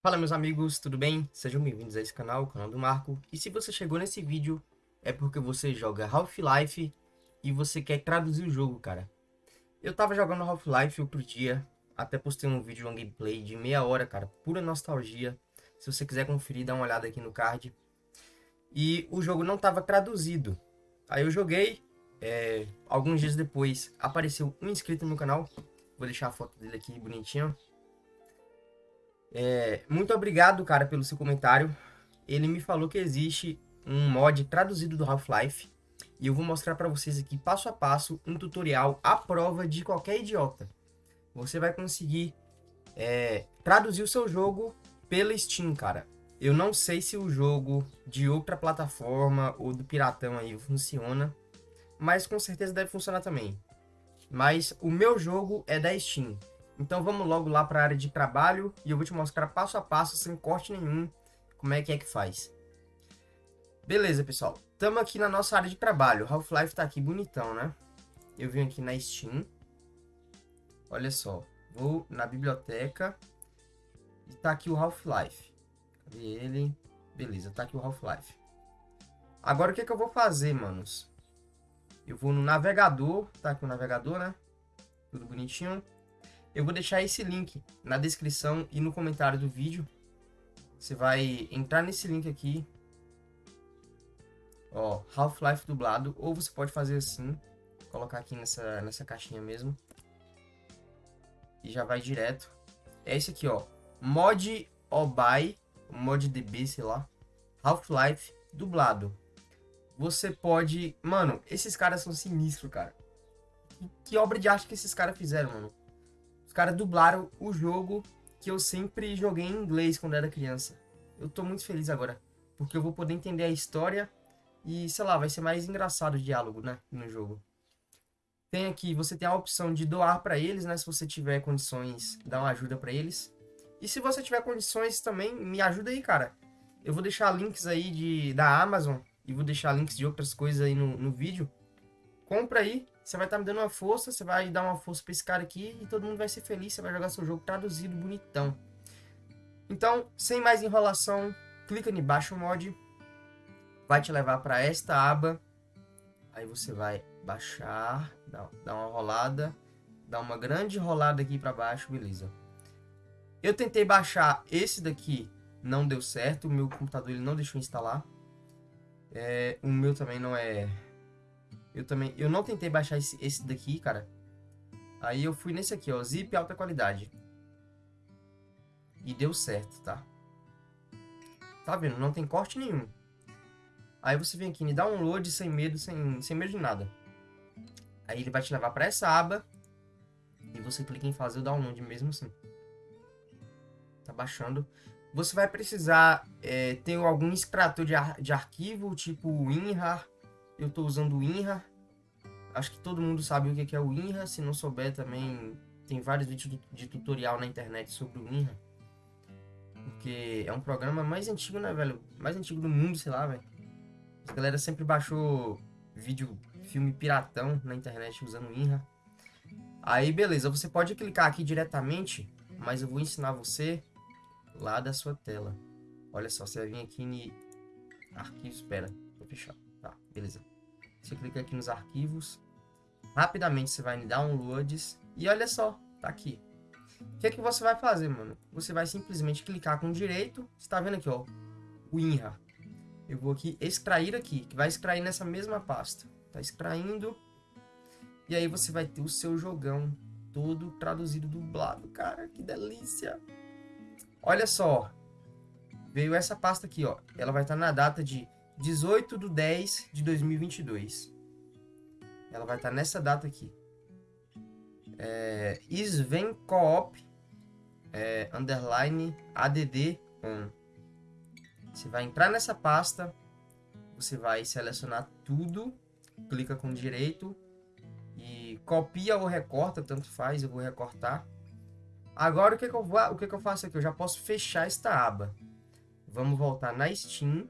Fala meus amigos, tudo bem? Sejam bem-vindos a esse canal, o canal do Marco. E se você chegou nesse vídeo, é porque você joga Half-Life e você quer traduzir o jogo, cara. Eu tava jogando Half-Life outro dia, até postei um vídeo, um gameplay de meia hora, cara, pura nostalgia. Se você quiser conferir, dá uma olhada aqui no card. E o jogo não tava traduzido. Aí eu joguei, é, alguns dias depois apareceu um inscrito no canal. Vou deixar a foto dele aqui bonitinho. É, muito obrigado, cara, pelo seu comentário. Ele me falou que existe um mod traduzido do Half-Life. E eu vou mostrar para vocês aqui, passo a passo, um tutorial à prova de qualquer idiota. Você vai conseguir é, traduzir o seu jogo pela Steam, cara. Eu não sei se o jogo de outra plataforma ou do Piratão aí funciona. Mas com certeza deve funcionar também. Mas o meu jogo é da Steam. Então vamos logo lá para a área de trabalho e eu vou te mostrar passo a passo, sem corte nenhum, como é que é que faz. Beleza, pessoal. Estamos aqui na nossa área de trabalho. Half-Life está aqui bonitão, né? Eu vim aqui na Steam. Olha só. Vou na biblioteca. E tá aqui o Half-Life. Cadê ele? Beleza, tá aqui o Half-Life. Agora o que, que eu vou fazer, manos? Eu vou no navegador. Tá aqui o navegador, né? Tudo bonitinho. Eu vou deixar esse link na descrição e no comentário do vídeo. Você vai entrar nesse link aqui. Ó, Half-Life dublado. Ou você pode fazer assim. Colocar aqui nessa, nessa caixinha mesmo. E já vai direto. É esse aqui, ó. Mod Obai. Mod DB, sei lá. Half-Life dublado. Você pode... Mano, esses caras são sinistros, cara. Que, que obra de arte que esses caras fizeram, mano caras dublaram o jogo que eu sempre joguei em inglês quando era criança. Eu tô muito feliz agora, porque eu vou poder entender a história e, sei lá, vai ser mais engraçado o diálogo, né, no jogo. Tem aqui, você tem a opção de doar para eles, né, se você tiver condições, dar uma ajuda para eles. E se você tiver condições também, me ajuda aí, cara. Eu vou deixar links aí de, da Amazon e vou deixar links de outras coisas aí no, no vídeo. Compra aí, você vai estar tá me dando uma força, você vai dar uma força para esse cara aqui e todo mundo vai ser feliz, você vai jogar seu jogo traduzido, bonitão. Então, sem mais enrolação, clica em baixo mod, vai te levar para esta aba, aí você vai baixar, dar uma rolada, dar uma grande rolada aqui para baixo, beleza. Eu tentei baixar esse daqui, não deu certo, o meu computador ele não deixou instalar. É, o meu também não é eu também, eu não tentei baixar esse, esse daqui, cara. Aí eu fui nesse aqui, ó, zip alta qualidade. E deu certo, tá? Tá vendo? Não tem corte nenhum. Aí você vem aqui, me dá um load sem medo, sem, sem medo de nada. Aí ele vai te levar para essa aba. E você clica em fazer o download mesmo assim. Tá baixando. Você vai precisar é, ter algum extrator de, ar, de arquivo, tipo WinRAR eu estou usando o INRA. Acho que todo mundo sabe o que é o INRA. Se não souber também, tem vários vídeos de tutorial na internet sobre o INRA. Porque é um programa mais antigo, né, velho? Mais antigo do mundo, sei lá, velho. A galera sempre baixou vídeo, filme piratão na internet usando o INRA. Aí, beleza. Você pode clicar aqui diretamente, mas eu vou ensinar você lá da sua tela. Olha só, você vai vir aqui em arquivo, espera, vou fechar. Tá, beleza. Você clica aqui nos arquivos. Rapidamente você vai em downloads. E olha só, tá aqui. O que é que você vai fazer, mano? Você vai simplesmente clicar com direito. Você tá vendo aqui, ó. O. Eu vou aqui extrair aqui. Que vai extrair nessa mesma pasta. Tá extraindo. E aí você vai ter o seu jogão todo traduzido, dublado. Cara, que delícia. Olha só. Veio essa pasta aqui, ó. Ela vai estar tá na data de 18 de 10 de 2022. Ela vai estar nessa data aqui. É, Sven Coop é, underline ADD on. Você vai entrar nessa pasta, você vai selecionar tudo, clica com direito e copia ou recorta, tanto faz, eu vou recortar. Agora o que, que eu vou, o que, que eu faço aqui? Eu já posso fechar esta aba. Vamos voltar na Steam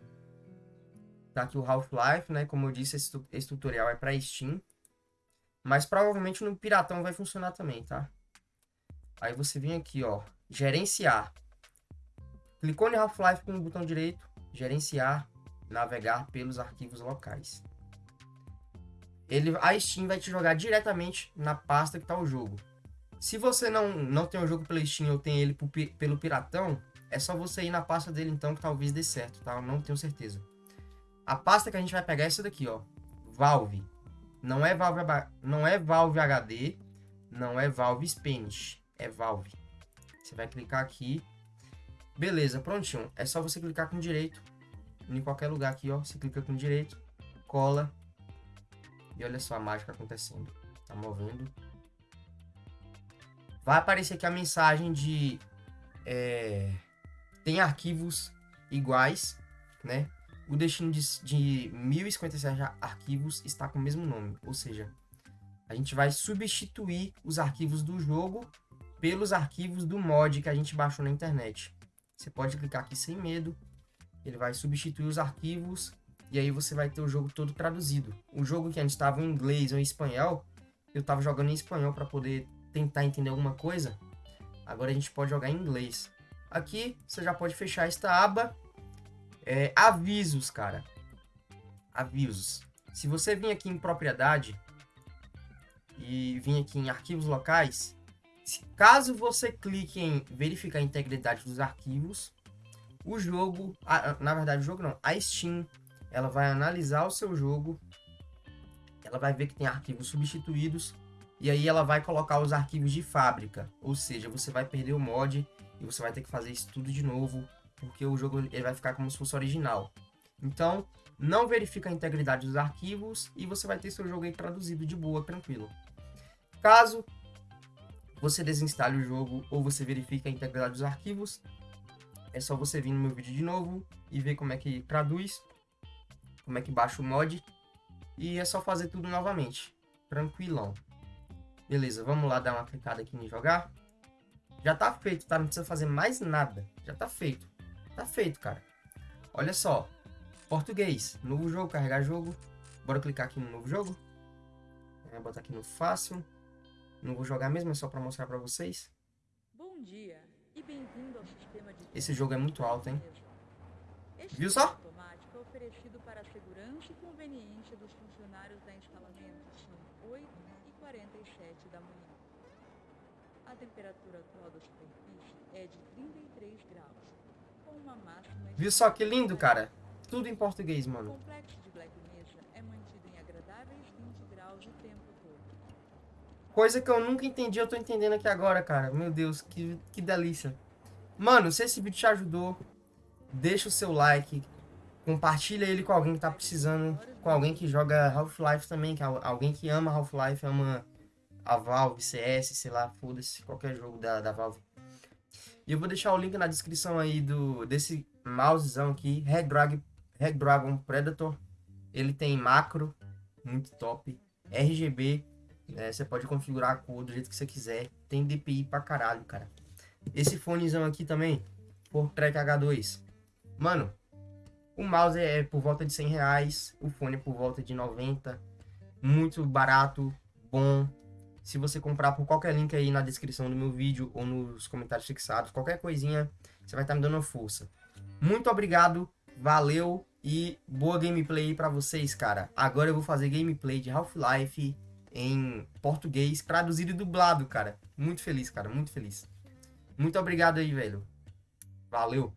Tá aqui o Half-Life, né? Como eu disse, esse, esse tutorial é para Steam. Mas provavelmente no Piratão vai funcionar também, tá? Aí você vem aqui, ó, gerenciar. Clicou em Half-Life com o botão direito, gerenciar, navegar pelos arquivos locais. Ele, a Steam vai te jogar diretamente na pasta que está o jogo. Se você não, não tem o jogo pela Steam ou tem ele pelo Piratão, é só você ir na pasta dele então que talvez dê certo, tá? Eu não tenho certeza. A pasta que a gente vai pegar é essa daqui, ó. Valve. Não é Valve, não é Valve HD, não é Valve Spanish, é Valve. Você vai clicar aqui. Beleza, prontinho. É só você clicar com direito em qualquer lugar aqui, ó. Você clica com direito, cola. E olha só a mágica acontecendo. Tá movendo. Vai aparecer aqui a mensagem de... É, tem arquivos iguais, né? O destino de, de 1057 arquivos está com o mesmo nome. Ou seja, a gente vai substituir os arquivos do jogo pelos arquivos do mod que a gente baixou na internet. Você pode clicar aqui sem medo ele vai substituir os arquivos e aí você vai ter o jogo todo traduzido. O jogo que antes estava em inglês ou em espanhol, eu estava jogando em espanhol para poder tentar entender alguma coisa. Agora a gente pode jogar em inglês. Aqui você já pode fechar esta aba. É, avisos, cara. Avisos. Se você vir aqui em propriedade e vir aqui em arquivos locais, caso você clique em verificar a integridade dos arquivos, o jogo, a, na verdade o jogo não, a Steam, ela vai analisar o seu jogo, ela vai ver que tem arquivos substituídos, e aí ela vai colocar os arquivos de fábrica, ou seja, você vai perder o mod e você vai ter que fazer isso tudo de novo, porque o jogo ele vai ficar como se fosse original. Então, não verifica a integridade dos arquivos e você vai ter seu jogo aí traduzido de boa, tranquilo. Caso você desinstale o jogo ou você verifique a integridade dos arquivos, é só você vir no meu vídeo de novo e ver como é que traduz, como é que baixa o mod. E é só fazer tudo novamente. Tranquilão. Beleza, vamos lá dar uma clicada aqui em jogar. Já tá feito, tá? Não precisa fazer mais nada. Já tá feito. Tá feito, cara. Olha só. Português. Novo jogo, carregar jogo. Bora clicar aqui no novo jogo. É, botar aqui no fácil. Não vou jogar mesmo, é só pra mostrar pra vocês. Bom dia. Esse jogo é muito alto, hein? Viu só? automático é oferecido para a segurança e conveniência dos funcionários da instalamento. São 8 e 47 da manhã. A temperatura atual da superfície é de 33 graus, Viu só que lindo, cara? Tudo em português, mano. O complexo de Black Mesa mantido em agradáveis 20 graus o tempo todo. Coisa que eu nunca entendi, eu tô entendendo aqui agora, cara. Meu Deus, que, que delícia. Mano, se esse vídeo te ajudou, deixa o seu like, compartilha ele com alguém que tá precisando, com alguém que joga Half-Life também, que é alguém que ama Half-Life, ama a Valve, CS, sei lá, foda-se, qualquer jogo da, da Valve. E eu vou deixar o link na descrição aí do desse mousezão aqui, Red Dragon Predator. Ele tem macro, muito top, RGB, né, você pode configurar a cor do jeito que você quiser. Tem DPI pra caralho, cara. Esse fonezão aqui também, por Track H2. Mano, o mouse é por volta de 100 reais, o fone é por volta de 90. Muito barato, bom. Se você comprar por qualquer link aí na descrição do meu vídeo ou nos comentários fixados, qualquer coisinha, você vai estar me dando força. Muito obrigado, valeu e boa gameplay para vocês, cara. Agora eu vou fazer gameplay de Half-Life em português, traduzido e dublado, cara. Muito feliz, cara, muito feliz. Muito obrigado aí, velho. Valeu.